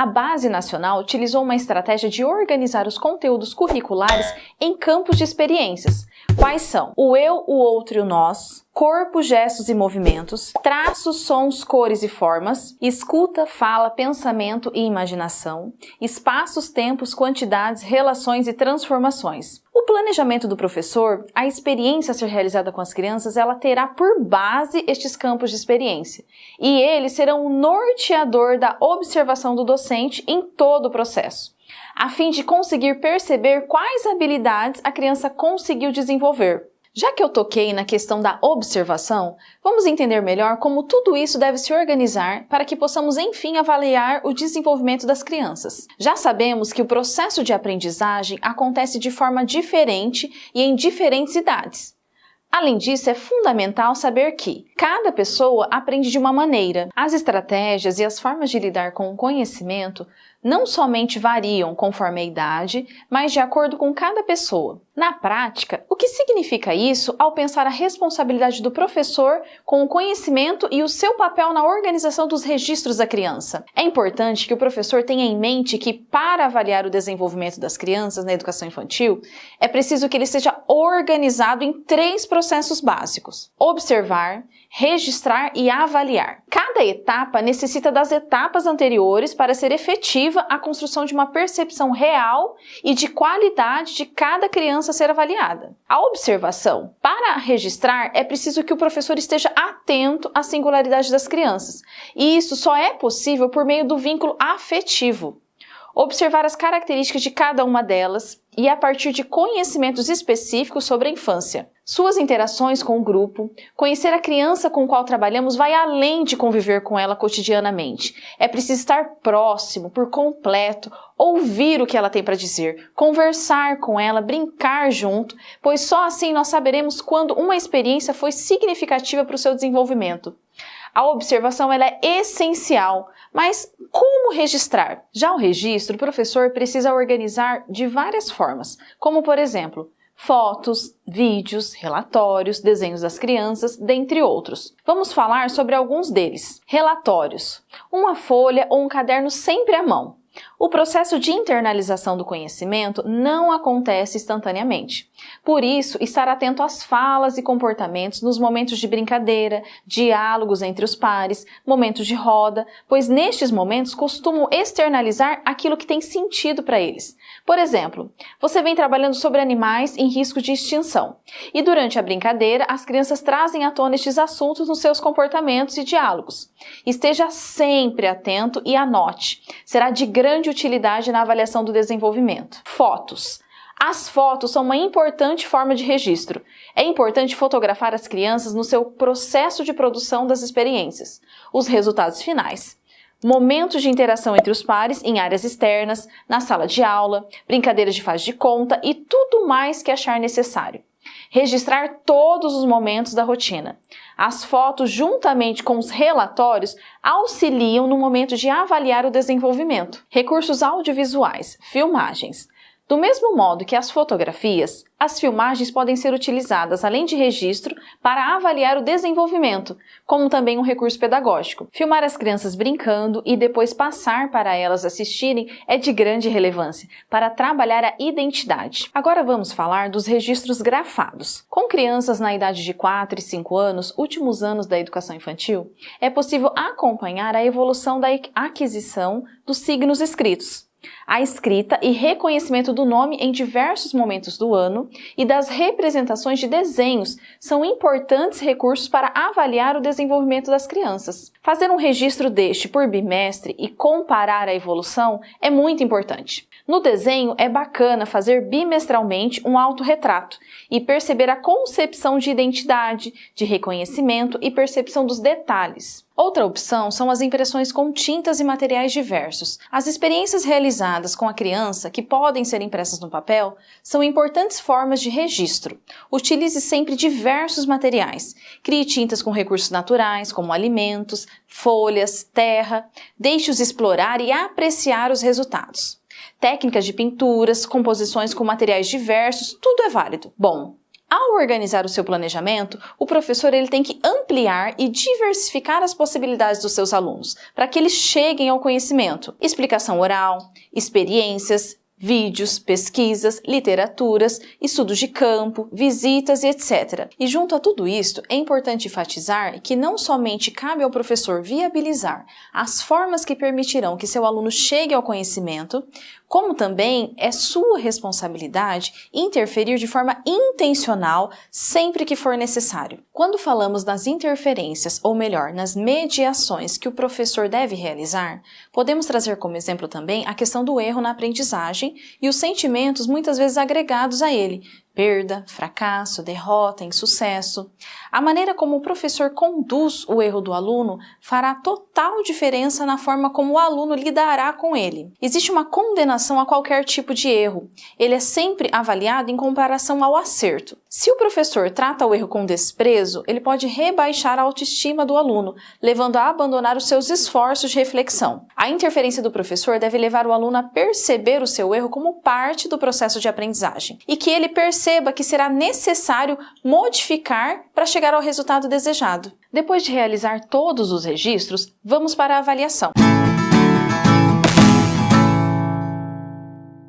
a Base Nacional utilizou uma estratégia de organizar os conteúdos curriculares em campos de experiências. Quais são? O eu, o outro e o nós, corpo, gestos e movimentos, traços, sons, cores e formas, escuta, fala, pensamento e imaginação, espaços, tempos, quantidades, relações e transformações. Planejamento do professor, a experiência a ser realizada com as crianças, ela terá por base estes campos de experiência. E eles serão o norteador da observação do docente em todo o processo a fim de conseguir perceber quais habilidades a criança conseguiu desenvolver. Já que eu toquei na questão da observação, vamos entender melhor como tudo isso deve se organizar para que possamos enfim avaliar o desenvolvimento das crianças. Já sabemos que o processo de aprendizagem acontece de forma diferente e em diferentes idades. Além disso, é fundamental saber que cada pessoa aprende de uma maneira. As estratégias e as formas de lidar com o conhecimento não somente variam conforme a idade, mas de acordo com cada pessoa. Na prática, o que significa isso ao pensar a responsabilidade do professor com o conhecimento e o seu papel na organização dos registros da criança? É importante que o professor tenha em mente que, para avaliar o desenvolvimento das crianças na educação infantil, é preciso que ele seja organizado em três processos básicos: observar, registrar e avaliar. Cada etapa necessita das etapas anteriores para ser efetiva a construção de uma percepção real e de qualidade de cada criança ser avaliada. A observação. Para registrar, é preciso que o professor esteja atento à singularidade das crianças, e isso só é possível por meio do vínculo afetivo observar as características de cada uma delas e a partir de conhecimentos específicos sobre a infância. Suas interações com o grupo, conhecer a criança com qual trabalhamos vai além de conviver com ela cotidianamente. É preciso estar próximo, por completo, ouvir o que ela tem para dizer, conversar com ela, brincar junto, pois só assim nós saberemos quando uma experiência foi significativa para o seu desenvolvimento. A observação ela é essencial, mas como registrar? Já o registro, o professor precisa organizar de várias formas, como por exemplo, fotos, vídeos, relatórios, desenhos das crianças, dentre outros. Vamos falar sobre alguns deles. Relatórios. Uma folha ou um caderno sempre à mão. O processo de internalização do conhecimento não acontece instantaneamente. Por isso, estar atento às falas e comportamentos nos momentos de brincadeira, diálogos entre os pares, momentos de roda, pois nestes momentos costumam externalizar aquilo que tem sentido para eles. Por exemplo, você vem trabalhando sobre animais em risco de extinção e durante a brincadeira as crianças trazem à tona estes assuntos nos seus comportamentos e diálogos. Esteja sempre atento e anote. Será de grande utilidade na avaliação do desenvolvimento. Fotos. As fotos são uma importante forma de registro. É importante fotografar as crianças no seu processo de produção das experiências, os resultados finais, momentos de interação entre os pares em áreas externas, na sala de aula, brincadeiras de faz de conta e tudo mais que achar necessário. Registrar todos os momentos da rotina. As fotos, juntamente com os relatórios, auxiliam no momento de avaliar o desenvolvimento. Recursos audiovisuais, filmagens. Do mesmo modo que as fotografias, as filmagens podem ser utilizadas, além de registro, para avaliar o desenvolvimento, como também um recurso pedagógico. Filmar as crianças brincando e depois passar para elas assistirem é de grande relevância para trabalhar a identidade. Agora vamos falar dos registros grafados. Com crianças na idade de 4 e 5 anos, últimos anos da educação infantil, é possível acompanhar a evolução da aquisição dos signos escritos a escrita e reconhecimento do nome em diversos momentos do ano e das representações de desenhos são importantes recursos para avaliar o desenvolvimento das crianças. Fazer um registro deste por bimestre e comparar a evolução é muito importante. No desenho, é bacana fazer bimestralmente um autorretrato e perceber a concepção de identidade, de reconhecimento e percepção dos detalhes. Outra opção são as impressões com tintas e materiais diversos. As experiências realizadas com a criança, que podem ser impressas no papel, são importantes formas de registro. Utilize sempre diversos materiais. Crie tintas com recursos naturais, como alimentos, folhas, terra. Deixe-os explorar e apreciar os resultados técnicas de pinturas, composições com materiais diversos, tudo é válido. Bom, Ao organizar o seu planejamento, o professor ele tem que ampliar e diversificar as possibilidades dos seus alunos para que eles cheguem ao conhecimento. Explicação oral, experiências, vídeos, pesquisas, literaturas, estudos de campo, visitas e etc. E junto a tudo isto, é importante enfatizar que não somente cabe ao professor viabilizar as formas que permitirão que seu aluno chegue ao conhecimento, como também é sua responsabilidade interferir de forma intencional sempre que for necessário. Quando falamos nas interferências, ou melhor, nas mediações que o professor deve realizar, podemos trazer como exemplo também a questão do erro na aprendizagem e os sentimentos muitas vezes agregados a ele, perda, fracasso, derrota, insucesso. A maneira como o professor conduz o erro do aluno fará total diferença na forma como o aluno lidará com ele. Existe uma condenação a qualquer tipo de erro. Ele é sempre avaliado em comparação ao acerto. Se o professor trata o erro com desprezo, ele pode rebaixar a autoestima do aluno, levando a abandonar os seus esforços de reflexão. A interferência do professor deve levar o aluno a perceber o seu erro como parte do processo de aprendizagem e que ele perceba perceba que será necessário modificar para chegar ao resultado desejado. Depois de realizar todos os registros, vamos para a avaliação.